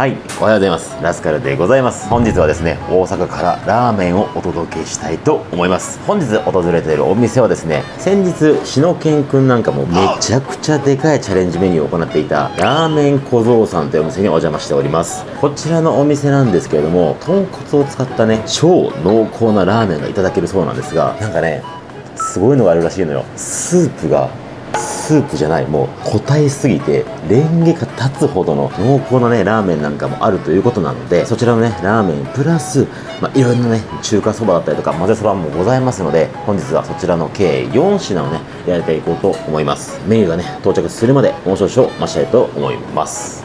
はい。おはようございます。ラスカルでございます。本日はですね大阪からラーメンをお届けしたいと思います。本日訪れているお店はですね先日しのけんくんなんかもめちゃくちゃでかいチャレンジメニューを行っていたラーメン小僧さんというお店にお邪魔しております。こちらのお店なんですけれども豚骨を使ったね超濃厚なラーメンがいただけるそうなんですがなんかねすごいのがあるらしいのよ。スープがスープじゃないもう個体すぎてレンゲが立つほどの濃厚なねラーメンなんかもあるということなのでそちらのねラーメンプラス、まあ、いろいろなね中華そばだったりとか混ぜそばもございますので本日はそちらの計4品をねやりていこうと思いますメニューがね到着するまでもう少々待ちたいと思います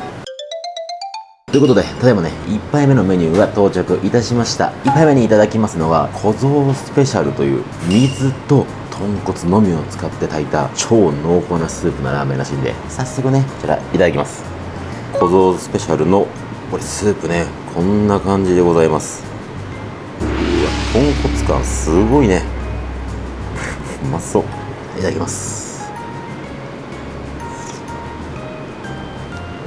ということで、ただいまね、1杯目のメニューが到着いたしました。1杯目にいただきますのは、小僧スペシャルという水と豚骨のみを使って炊いた超濃厚なスープのラーメンらしいんで、早速ね、こちらいただきます。小僧スペシャルの、これスープね、こんな感じでございます。うわ、豚骨感すごいね。うまそう。いただきます。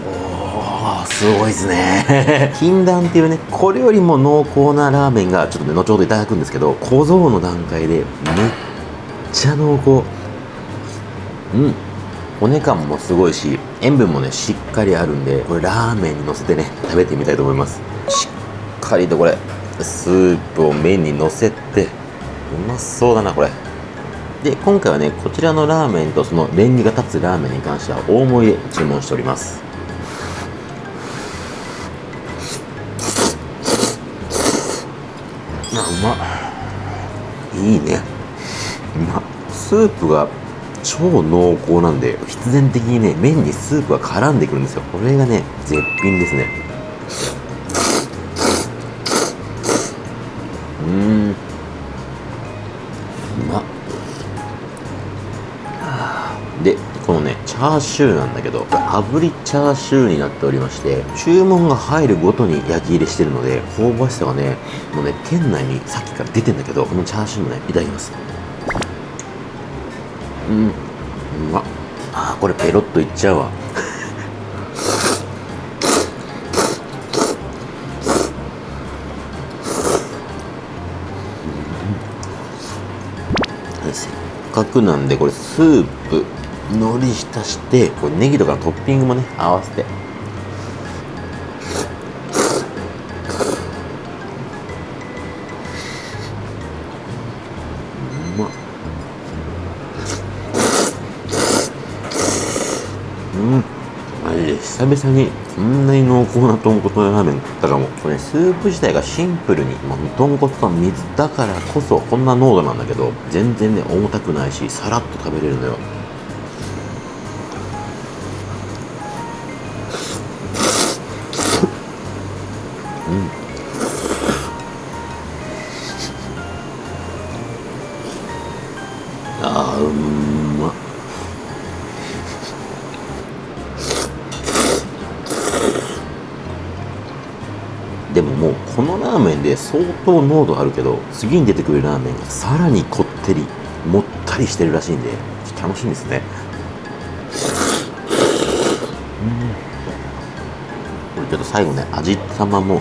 おーすごいですね 禁断っていうねこれよりも濃厚なラーメンがちょっとね後ほどいただくんですけど小僧の段階でめっちゃ濃厚うん骨感もすごいし塩分もねしっかりあるんでこれラーメンにのせてね食べてみたいと思います。しっかりとこれスープを麺にのせてうまそうだなこれ。で今回はねこちらのラーメンとそのレンゲが立つラーメンに関しては大盛りで注文しております。あうまいいね。スープが超濃厚なんで必然的にね麺にスープが絡んでくるんですよ。これがね絶品ですね。うん。うまでこのねチャーシューなんだけど炙りチャーシューになっておりまして注文が入るごとに焼き入れしてるので香ばしさがねもうね店内にさっきから出てんだけどこのチャーシューもねいただきます。うん。うまっああこれペロッといっちゃうわせっかくなん。でこれスープ海苔浸してこれネギとかトッピングもね合わせてうん。マジで久々にこんなに濃厚な豚骨ラーメン食ったかも。これ、スープ自体がシンプルに、まあ、豚骨と水だからこそこんな濃度なんだけど全然ね重たくないしさらっと食べれるのよ。のラーメンで相当濃度あるけど次に出てくるラーメンがさらにこってりもったりしてるらしいんで楽しみですね。これちょっと最後ね味玉も、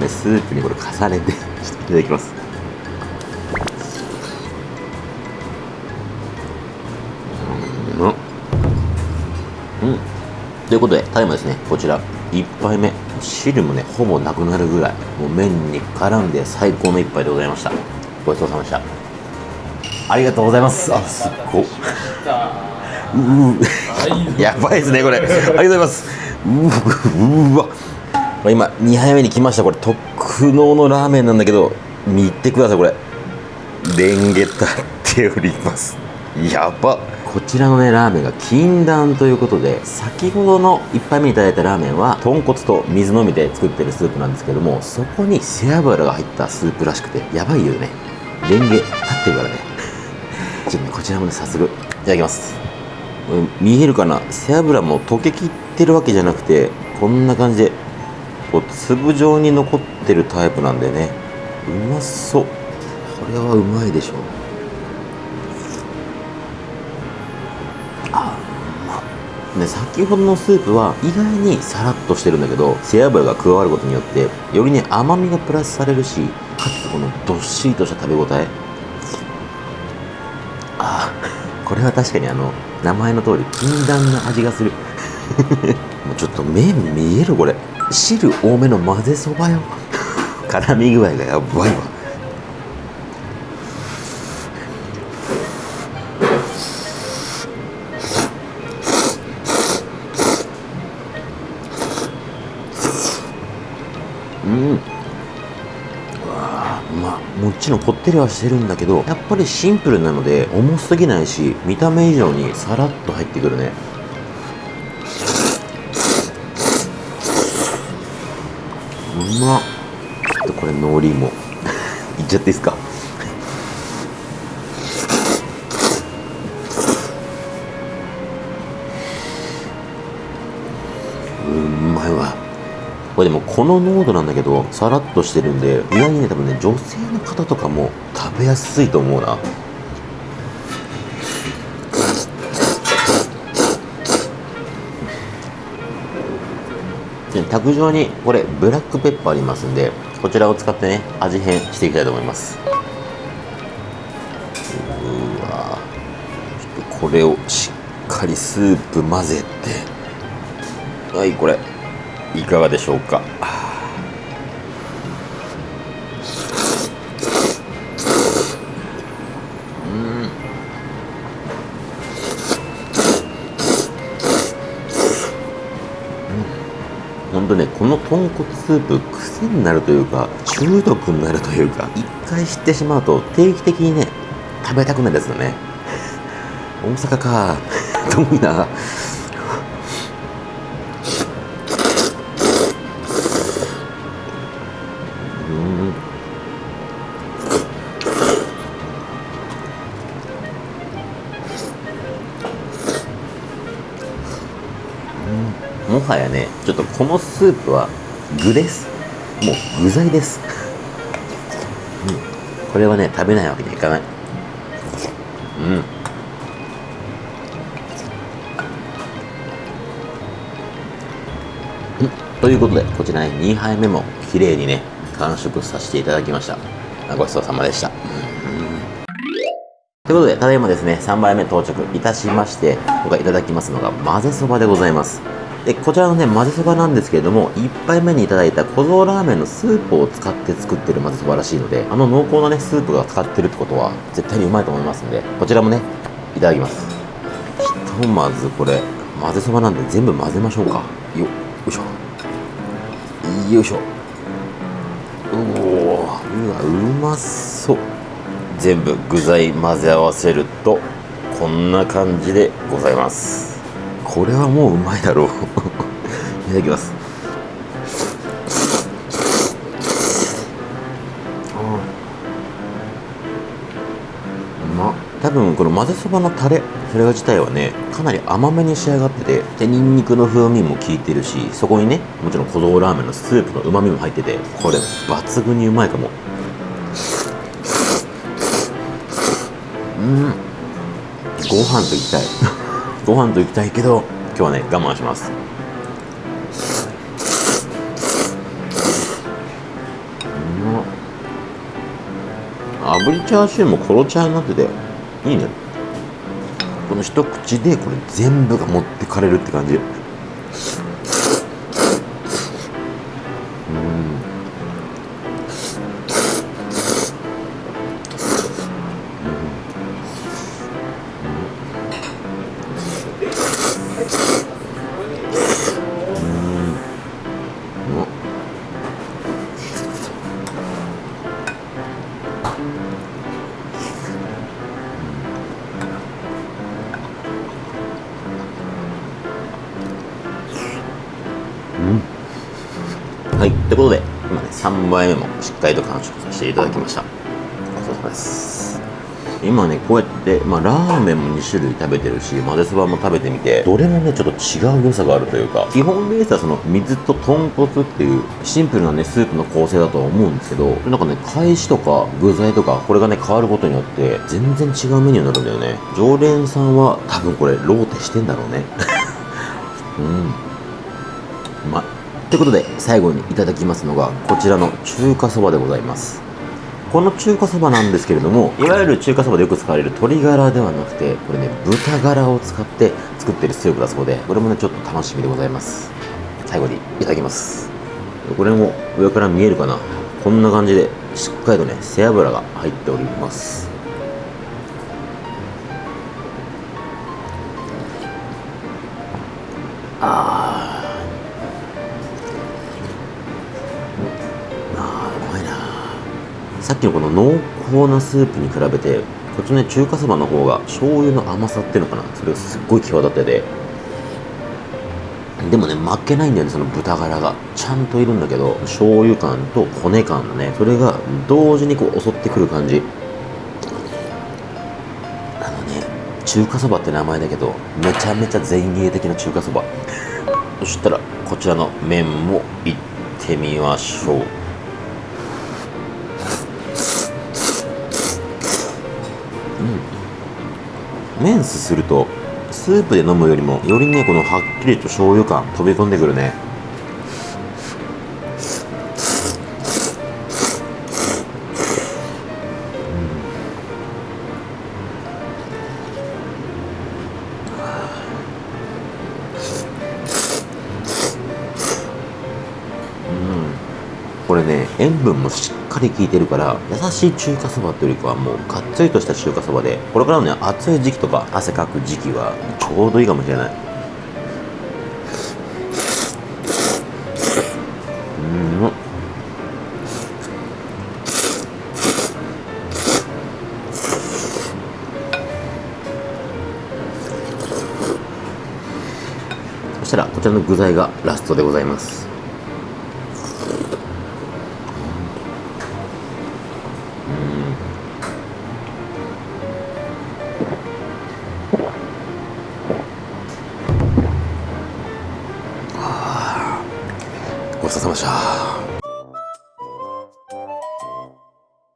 ね、スープにこれ重ねてちょっといただきます。うん。うん。ということで、タイムですね、こちら、1杯目、汁もね、ほぼなくなるぐらい、もう麺に絡んで最高の1杯でございました。ごちそうさまでした。ありがとうございます。あ、すっご。うう やばいですね、これ。ありがとうございます。うわ。今、2杯目に来ました。これ、特納のラーメンなんだけど、見てください、これ。レンゲ立っております。やばこちらのねラーメンが禁断ということで先ほどの1杯目にいただいたラーメンは豚骨と水のみで作ってるスープなんですけどもそこに背脂が入ったスープらしくてやばいよね。レンゲ立ってるからね。ちょっとねこちらもね早速いただきます。見えるかな？背脂も溶けきってるわけじゃなくてこんな感じでこう粒状に残ってるタイプなんでね。うまそう。これはうまいでしょう。で先ほどのスープは意外にさらっとしてるんだけど背脂が加わることによってよりね甘みがプラスされるしかつこのどっしりとした食べ応え。ああこれは確かにあの名前の通り禁断な味がする。もうちょっと麺見えるこれ。汁多めの混ぜそばよ。絡み具合がやばいわ。うん。うわまあもちろんこってりはしてるんだけどやっぱりシンプルなので重すぎないし見た目以上にさらっと入ってくるね。うまっ。ちょっとこれのりも。いっちゃっていいですか？これでもこの濃度なんだけどさらっとしてるんで意外にね多分ね女性の方とかも食べやすいと思うな。卓上にこれブラックペッパーありますんでこちらを使ってね味変していきたいと思います。うわちょっとこれをしっかりスープ混ぜて。はいこれ。いかがでしょうか？本当ねこの豚骨スープ癖になるというか中毒になるというか一回知ってしまうと定期的にね食べたくなるやつだね。大阪か。遠いなはやねちょっとこのスープは具です。もう具材です、うん、これはね食べないわけにはいかない。うん。ということでこちらね2杯目も綺麗にね完食させていただきました。ごちそうさまでした、ということで、ただいまですね、3杯目到着いたしまして、今回いただきますのが混ぜそばでございます。で、こちらのね、混ぜそばなんですけれども、1杯目にいただいた小僧ラーメンのスープを使って作ってる混ぜそばらしいので、あの濃厚なね、スープが使ってるってことは、絶対にうまいと思いますんで、こちらもね、いただきます。ひとまずこれ、混ぜそばなんで全部混ぜましょうか。よ、よいしょ。よいしょ。うお、うわ、うまそう。全部具材混ぜ合わせるとこんな感じでございますこれはもううまいだろう。いただきます。うまっ多分この混ぜそばのタレそれ自体はねかなり甘めに仕上がっててでニンニクの風味も効いてるしそこにねもちろん小僧ラーメンのスープのうまみも入っててこれ抜群にうまいかも。うん。ご飯と行きたいご飯と行きたいけど今日はね我慢します。うまっ炙りチャーシューもコロチャーになってていいね。この一口でこれ全部が持ってかれるって感じ。はい、ということで、今ね、3杯目もしっかりと完食させていただきました。ごちそうさまです。今ね、こうやって、まあ、ラーメンも2種類食べてるし、混ぜそばも食べてみて、どれもね、ちょっと違う良さがあるというか、基本ベースはその水と豚骨っていうシンプルなね、スープの構成だとは思うんですけど、なんかね、返しとか具材とか、これがね、変わることによって、全然違うメニューになるんだよね。常連さんは多分これ、ローテしてんだろうね。うんうまいということで最後にいただきますのがこちらの中華そばでございます。この中華そばなんですけれどもいわゆる中華そばでよく使われる鶏ガラではなくてこれね豚ガラを使って作ってるスープだそうでこれもねちょっと楽しみでございます。最後にいただきます。これも上から見えるかな？こんな感じでしっかりとね背脂が入っております。さっきのこの濃厚なスープに比べてこっちのね中華そばの方が醤油の甘さっていうのかな。それがすっごい際立ってて。でもね負けないんだよねその豚ガラが。ちゃんといるんだけど醤油感と骨感のねそれが同時にこう襲ってくる感じ。あのね中華そばって名前だけどめちゃめちゃ前衛的な中華そば。そしたらこちらの麺もいってみましょう。うん。麺すするとスープで飲むよりもよりねこのはっきりと醤油感飛び込んでくるね。これね塩分もしっかり効いてるから優しい中華そばというよりかはもうがっつりとした中華そばでこれからのね暑い時期とか汗かく時期はちょうどいいかもしれない。そしたらこちらの具材がラストでございます。ご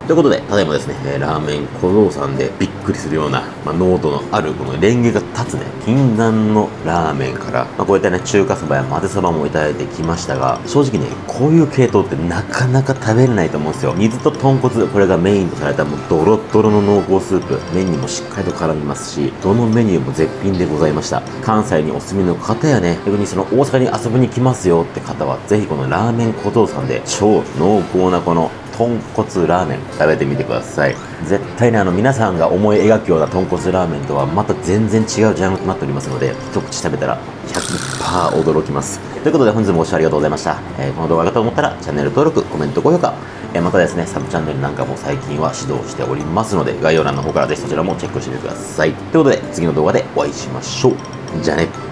ということで、ただいまですね、えーラーメン小僧さんでびっくりするような、まあ、濃度のある、このレンゲが立つね、禁断のラーメンから、まあ、こういったね、中華そばや混ぜそばもいただいてきましたが、正直ね、こういう系統ってなかなか食べれないと思うんですよ。水と豚骨、これがメインとされたもうドロッドロの濃厚スープ、麺にもしっかりと絡みますし、どのメニューも絶品でございました。関西にお住みの方やね、逆にその大阪に遊びに来ますよって方は、ぜひこのラーメン小僧さんで、超濃厚なこの豚骨ラーメン食べてみてください。絶対にあの皆さんが思い描くような豚骨ラーメンとはまた全然違うジャンルとなっておりますので一口食べたら100%驚きます。ということで本日もご視聴ありがとうございました、えーこの動画がと思ったらチャンネル登録コメント高評価。えーまたですねサブチャンネルなんかも最近は指導しておりますので概要欄の方からぜひそちらもチェックしてみてください。ということで次の動画でお会いしましょう。じゃあね。